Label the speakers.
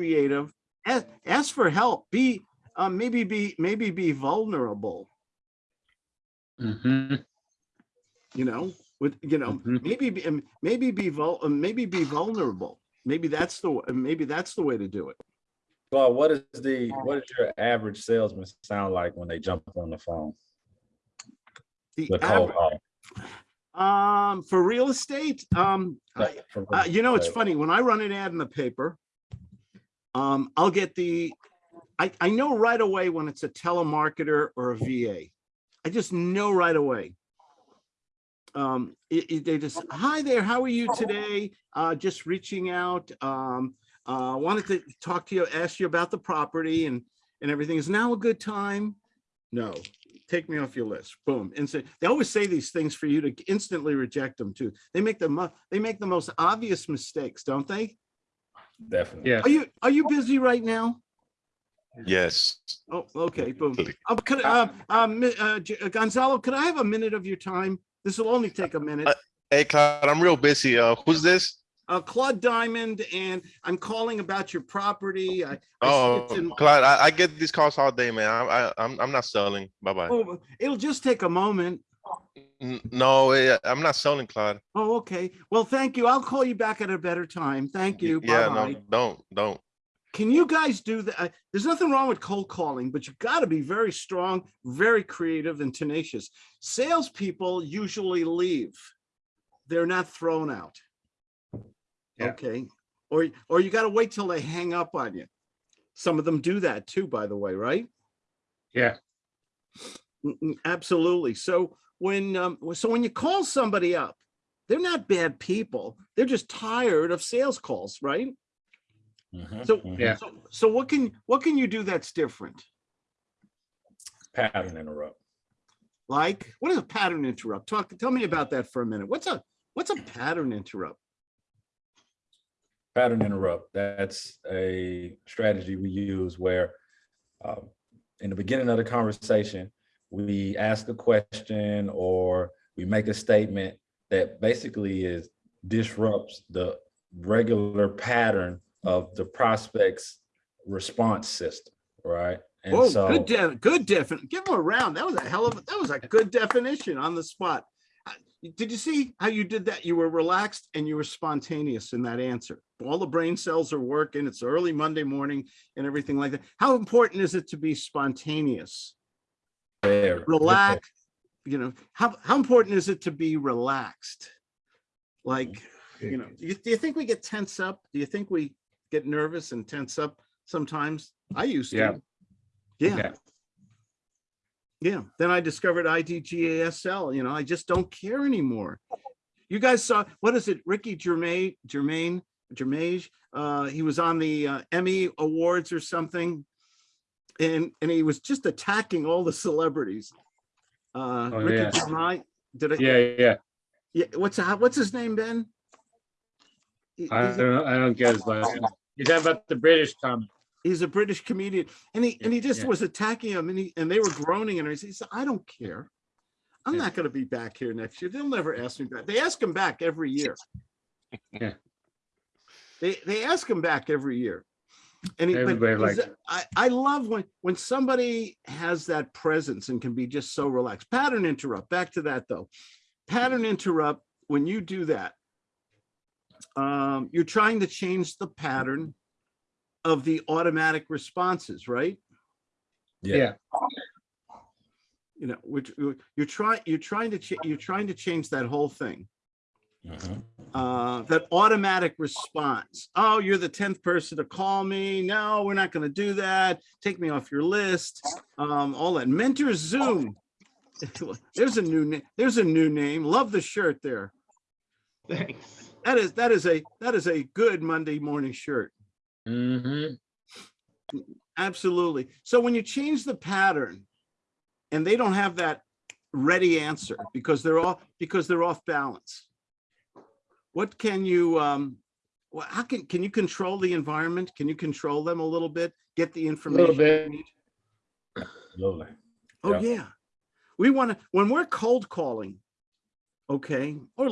Speaker 1: creative, ask, ask for help, be, uh, maybe be, maybe be vulnerable,
Speaker 2: Mhm.
Speaker 1: you know, with, you know,
Speaker 2: Mhm.
Speaker 1: maybe, be- um, maybe be vul, uh, maybe be vulnerable. Maybe that's the, uh, maybe that's the way to do it.
Speaker 3: Well, what is the, what does your average salesman sound like when they jump on the phone?
Speaker 1: The
Speaker 3: The cold call.
Speaker 1: Um, for real estate, um, I-
Speaker 3: From-
Speaker 1: Uh, you know, it's funny, when I run an ad in the paper, um, I'll get the, I, I know right away when it's a telemarketer or a VA. I just know right away. Um, it- it- they just, hi there, how are you today? Uh, just reaching out, um, uh, wanted to talk to you, ask you about the property and, and everything. Is now a good time? No, take me off your list. Boom. Instant. They always say these things for you to instantly reject them too. They make the they make the most obvious mistakes, don't they?
Speaker 3: Definitely.
Speaker 2: Yeah.
Speaker 1: Are you are you busy right now?
Speaker 4: Yes.
Speaker 1: Oh, okay, boom. Um, could, uh, um, uh, uh, Gonzalo, could I have a minute of your time? This will only take a minute.
Speaker 4: Uh, Hey, Claude, I'm real busy. Uh, who's this?
Speaker 1: Uh, Claude Diamond, and I'm calling about your property. I, I
Speaker 4: Oh,
Speaker 1: it's in-
Speaker 4: Clyde, I, I get these calls all day, man. I, I, I'm, I'm not selling. Bye bye.
Speaker 1: oh, it'll just take a moment.
Speaker 4: No, I'm not selling, Clyde.
Speaker 1: Oh, okay. Well, thank you. I'll call you back at a better time. Thank you.
Speaker 4: Yeah,
Speaker 1: Bye-bye.
Speaker 4: no, don't, don't.
Speaker 1: Can you guys do that? Uh, There's nothing wrong with cold calling, but you've got to be very strong, very creative and tenacious. Salespeople usually leave. They're not thrown out.
Speaker 2: Yeah.
Speaker 1: Okay, or, or you got to wait till they hang up on you. Some of them do that too, by the way, right?
Speaker 2: Yeah.
Speaker 1: Mm, mm, Absolutely. So when, um, so when you call somebody up, they're not bad people. They're just tired of sales calls, right?
Speaker 3: Mhm,
Speaker 1: So,
Speaker 3: mhm.
Speaker 2: Yeah.
Speaker 1: so, so what can, what can you do that's different?
Speaker 3: Pattern interrupt.
Speaker 1: Like, what is a pattern interrupt? Talk, tell me about that for a minute. What's a, what's a pattern interrupt?
Speaker 3: Pattern interrupt. That's a strategy we use where um, in the beginning of the conversation, we ask a question or we make a statement that basically is disrupts the regular pattern of the prospect's response system, right? And
Speaker 1: Whoa,
Speaker 3: so
Speaker 1: good, de- good definition. Give them a round. That was a hell of, a that was a good definition on the spot. Uh, Did you see how you did that? You were relaxed and you were spontaneous in that answer. All the brain cells are working. It's early Monday morning and everything like that. How important is it to be spontaneous?
Speaker 3: There,
Speaker 1: relax, you know, how, how important is it to be relaxed? Like, you know, do you, do you think we get tense up? Do you think we get nervous and tense up sometimes? I used to. Yeah,
Speaker 2: Yeah.
Speaker 1: yeah. Then I discovered IDGASL, you know, I just don't care anymore. You guys saw, what is it, Ricky Germain, Germain, Germage? Uh, he was on the uh, Emmy Awards or something. And, and he was just attacking all the celebrities. Uh,
Speaker 2: Oh,
Speaker 1: Ricky
Speaker 2: yeah.
Speaker 1: Gervais, did I?
Speaker 2: Yeah, yeah.
Speaker 1: Yeah, what's, how- what's his name, Ben? He-
Speaker 2: I don't, know- I don't get his last name. You're talking about the British comic.
Speaker 1: He's a British comedian and he, and he just
Speaker 2: Yeah.
Speaker 1: was attacking him and he, and they were groaning and he said, I don't care. I'm
Speaker 2: Yeah.
Speaker 1: not gonna be back here next year. They'll never ask me back. They ask him back every year.
Speaker 2: Yeah.
Speaker 1: They, they ask him back every year. And he, but
Speaker 2: Everybody
Speaker 1: he's-
Speaker 2: likes
Speaker 1: I, I love when, when somebody has that presence and can be just so relaxed. Pattern interrupt, back to that though. Pattern interrupt, when you do that, um, you're trying to change the pattern of the automatic responses, right?
Speaker 2: Yeah.
Speaker 1: You know, which you're you're trying, you're trying to, cha- you're trying to change that whole thing.
Speaker 3: Mhm.
Speaker 1: Uh, that automatic response. Oh, you're the tenth person to call me. No, we're not gonna do that. Take me off your list. Um, all that. Mentor Zoom. There's a new name. There's a new name. Love the shirt there.
Speaker 5: Thanks.
Speaker 1: That is, that is a, that is a good Monday morning shirt.
Speaker 2: Mhm.
Speaker 1: Absolutely. So when you change the pattern and they don't have that ready answer because they're off, because they're off balance. What can you, um, well, how can, can you control the environment? Can you control them a little bit? Get the information? you
Speaker 2: bit.
Speaker 1: need?
Speaker 3: Absolutely.
Speaker 1: Oh,
Speaker 3: Yeah.
Speaker 1: yeah. We want to, when we're cold calling, okay, or